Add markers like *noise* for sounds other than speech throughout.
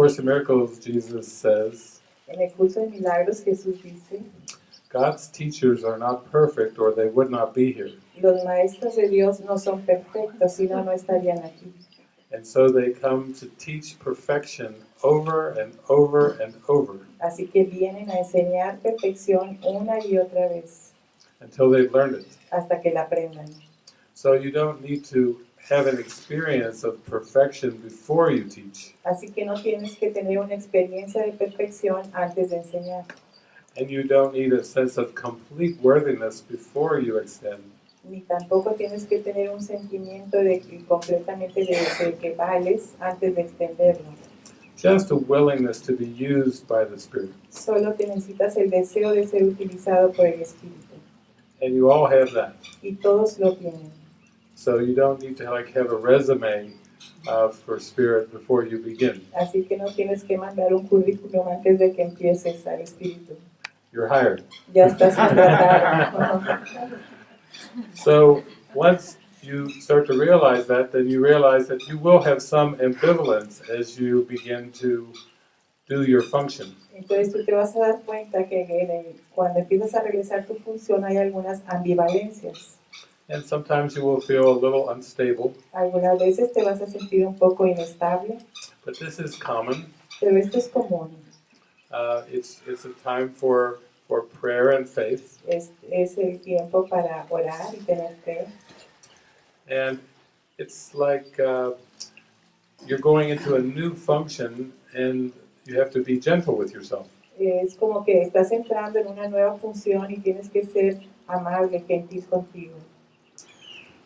Course in Miracles, Jesus says, En el curso de milagros Jesús dice, God's teachers are not perfect or they would not be here. los maestros de Dios no son perfectos, si no, no estarían aquí. And so they come to teach perfection over and over and over Así que vienen a enseñar perfección una y otra vez, until they've learned it. hasta que la aprendan. So you don't need to have an experience of perfection before you teach. Así que no tienes que tener una experiencia de perfección antes de enseñar. And you don't need a sense of complete worthiness before you extend. Ni tampoco tienes que tener un sentimiento de completamente de, de que vales antes de extenderlo. Just a willingness to be used by the Spirit. Solo te necesitas el deseo de ser utilizado por el Espíritu. And you all have that. Y todos lo tienen. So you don't need to like have a resume uh, for Spirit before you begin. Así que no tienes que mandar un currículum antes de que empieces al Espíritu. You're hired. Ya estás *laughs* contratado. So once you start to realize that, then you realize that you will have some ambivalence as you begin to do your function. Entonces tú te vas a dar cuenta que en el- cuando empiezas a realizar tu función hay algunas ambivalencias. And sometimes you will feel a little unstable, Algunas veces te vas a sentir un poco inestable, but this is common. pero esto es común. Uh, it's, it's a time for, for prayer and faith. Es, es el tiempo para orar y tener fe. And it's like uh, you're going into a new function and you have to be gentle with yourself. Es como que estás entrando en una nueva función y tienes que ser amable, gentil contigo.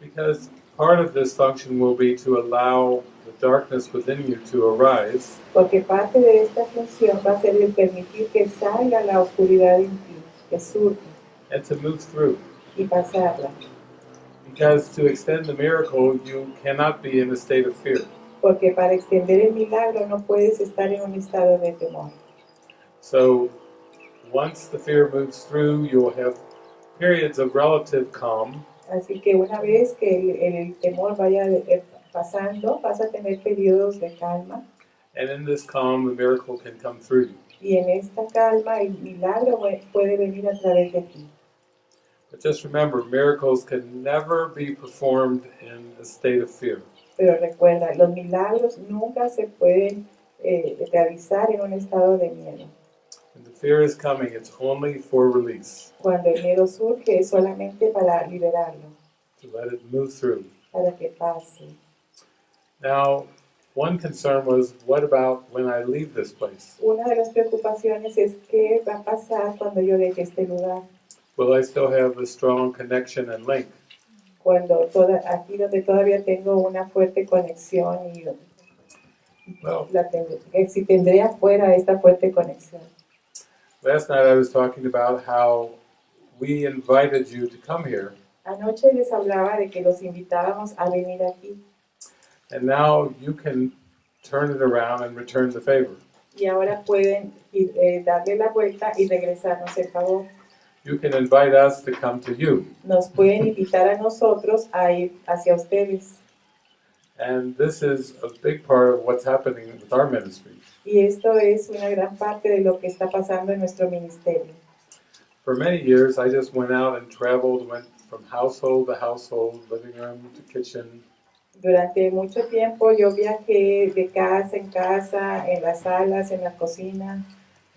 Because part of this function will be to allow the darkness within you to arise Porque parte de esta función va a ser el permitir que salga la oscuridad en ti, que surge and to move through. y pasarla. Because to extend the miracle, you cannot be in a state of fear. Porque para extender el milagro no puedes estar en un estado de temor. So once the fear moves through, you'll have periods of relative calm, Así que una vez que el, el temor vaya pasando, vas a tener periodos de calma and in this calm, the miracle can come through you. y en esta calma el milagro pu- puede venir a través de ti. But just remember, miracles can never be performed in a state of fear. Pero recuerda, los milagros nunca se pueden eh, realizar en un estado de miedo. When the fear is coming, it's only for release, Cuando el miedo surge es solamente para liberarlo, to let it move through. para que pase. Now, one concern was, what about when I leave this place? Una de las preocupaciones es qué va a pasar cuando yo deje este lugar, Will I still have a strong connection and link? cuando toda, aquí donde todavía tengo una fuerte conexión y Well, la tendré- eh, si tendré afuera esta fuerte conexión. Last night I was talking about how we invited you to come here, Anoche les hablaba de que los invitábamos a venir aquí and now you can turn it around and return the favor. y ahora pueden ir, eh, darle la vuelta y regresarnos el favor. You can invite us to come to you. Nos pueden invitar a nosotros a ir hacia ustedes. And this is a big part of what's happening with our ministry. Y esto es una gran parte de lo que está pasando en nuestro ministerio. For many years, I just went out and traveled, went from household to household, living room to kitchen, Durante mucho tiempo yo viajé de casa en casa, en las salas, en la cocina,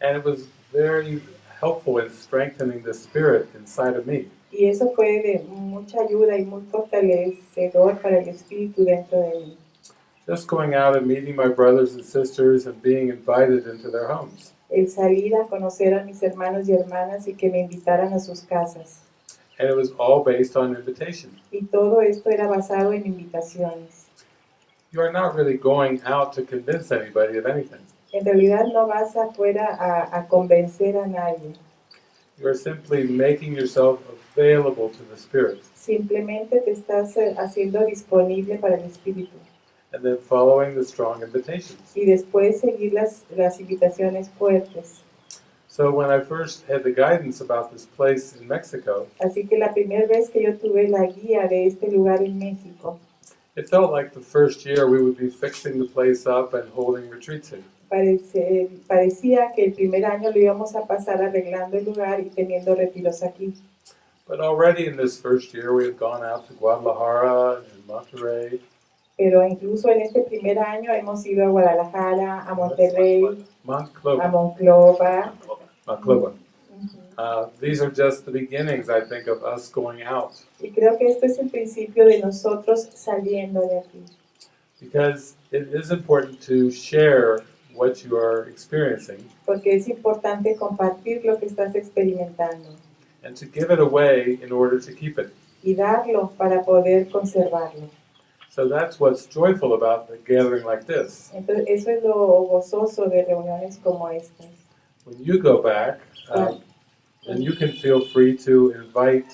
and it was very helpful in strengthening the spirit inside of me. y eso fue de mucha ayuda y muy fortalecedor para el espíritu dentro de mí. Just going out and meeting my brothers and sisters and being invited into their homes. El salir a conocer a mis hermanos y hermanas y que me invitaran a sus casas. And it was all based on invitation. Y todo esto era basado en invitaciones. You are not really going out to convince anybody of anything. En realidad no vas afuera a, a convencer a nadie, You are simply making yourself available to the Spirit simplemente te estás eh, haciendo disponible para el espíritu. And then following the strong invitations. y después seguir las, las invitaciones fuertes. So when I first had the guidance about this place in Mexico, Así que la primera vez que yo tuve la guía de este lugar en México, it felt like the first year we would be fixing the place up and holding retreats here. parece- parecía que el primer año lo íbamos a pasar arreglando el lugar y teniendo retiros aquí. But already in this first year, we had gone out to Guadalajara. Pero incluso en este primer año hemos ido a Guadalajara, a Monterrey, a Monclova. Monclova. Monclova. Ujú. Uh, these are just the beginnings, I think, of us going out. Y creo que este es el principio de nosotros saliendo de aquí. Because it is important to share what you are experiencing Porque es importante compartir lo que estás experimentando and to give it away in order to keep it. y darlo para poder conservarlo. So that's what's joyful about a gathering like this. Entonces, eso es lo gozoso de reuniones como estas. When you go back, um, then you can feel free to invite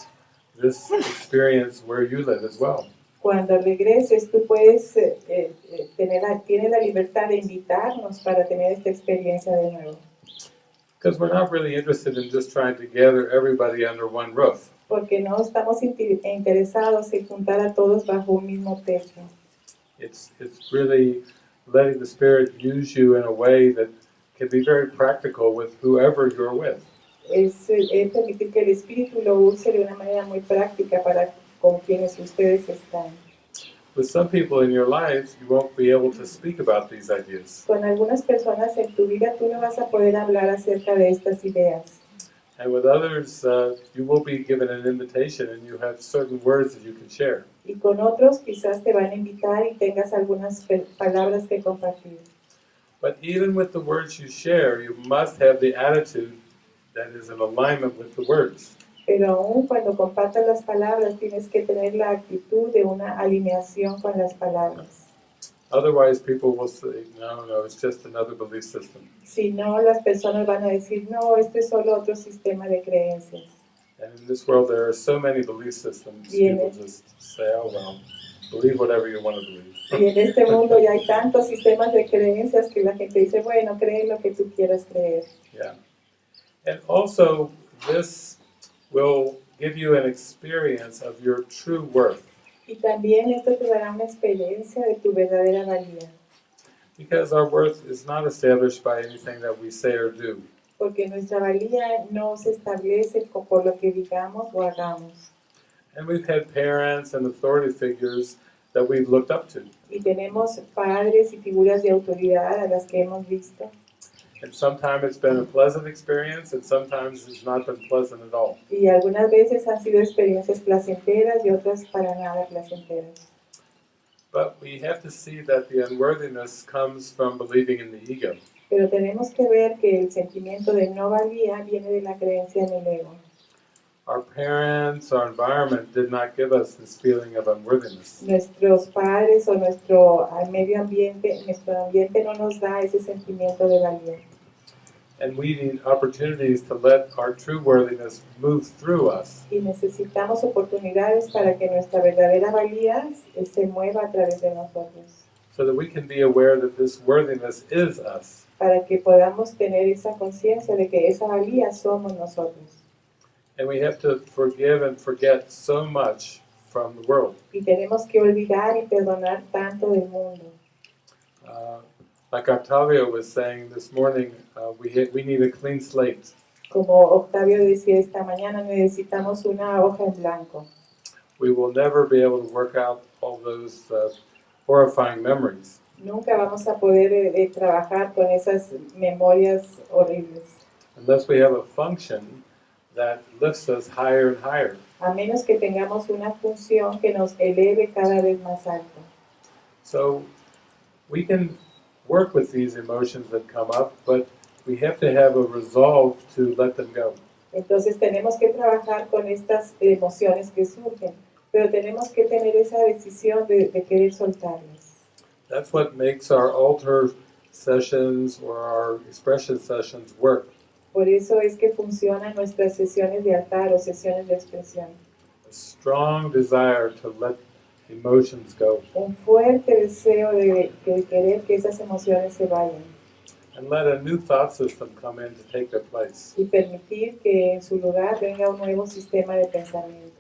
this *laughs* experience where you live as well. Cuando regreses, tú puedes eh, eh, eh, tener, la- tienes la libertad de invitarnos para tener esta experiencia de nuevo. Because we're not really interested in just trying to gather everybody under one roof. Porque no estamos interesados en juntar a todos bajo un mismo techo. It's, it's really letting the Spirit use you in a way that can be very practical with whoever you're with. Es, es permitir que el Espíritu lo use de una manera muy práctica para con quienes ustedes están. With some people in your life, you won't be able to speak about these ideas. Con algunas personas en tu vida tú no vas a poder hablar acerca de estas ideas. And with others, uh, you will be given an invitation and you have certain words that you can share. Y con otros quizás te van a invitar y tengas algunas palabras que compartir. But even with the words you share, you must have the attitude that is in alignment with the words. Pero aún cuando compartas las palabras tienes que tener la actitud de una alineación con las palabras. Otherwise, people will say, no, no, it's just another belief system. Si no, las personas van a decir, no, este es solo otro sistema de creencias. And in this world, there are so many belief systems. Bien. People just say, oh, well, believe whatever you want to believe. Y en este mundo ya hay tantos sistemas de creencias que la gente dice, bueno, cree lo que tú quieras creer. Yeah. And also, this will give you an experience of your true worth. Y también esto te dará una experiencia de tu verdadera valía, Because our worth is not established by anything that we say or do. porque nuestra valía no se establece por lo que digamos o hagamos. And we've had parents and authority figures that we've looked up to. Y tenemos padres y figuras de autoridad a las que hemos visto. And sometimes it's been a pleasant experience, and sometimes it's not been pleasant at all. Y algunas veces han sido experiencias placenteras y otras para nada placenteras. But we have to see that the unworthiness comes from believing in the ego. Pero tenemos que ver que el sentimiento de no valía viene de la creencia en el ego. Our parents, our environment did not give us this feeling of unworthiness. Nuestros padres o nuestro ah, medio ambiente, nuestro ambiente no nos da ese sentimiento de valía. And we need opportunities to let our true worthiness move through us. Y necesitamos oportunidades para que nuestra verdadera valía se mueva a través de nosotros. so that we can be aware that this worthiness is us. Para que podamos tener esa conciencia de que esa valía somos nosotros. And we have to forgive and forget so much from the world. Y tenemos que olvidar y perdonar tanto del mundo. Uh, like Octavio was saying this morning, uh, we, we need a clean slate. Como Octavio decía esta mañana, necesitamos una hoja en blanco. We will never be able to work out all those uh, horrifying memories. Nunca vamos a poder eh, eh, trabajar con esas memorias horribles, unless we have a function that lifts us higher and higher. a menos que tengamos una función que nos eleve cada vez más alto. So we can work with these emotions that come up, but we have to have a resolve to let them go. Entonces tenemos que trabajar con estas emociones que surgen, pero tenemos que tener esa decisión de, de querer soltarlas. That's what makes our altar sessions or our expression sessions work. Por eso es que funcionan nuestras sesiones de altar o sesiones de expresión. A strong desire to let emotions go Un fuerte deseo de, de querer que esas emociones se vayan and let a new thought system come in to take their place. y permitir que en su lugar venga un nuevo sistema de pensamiento.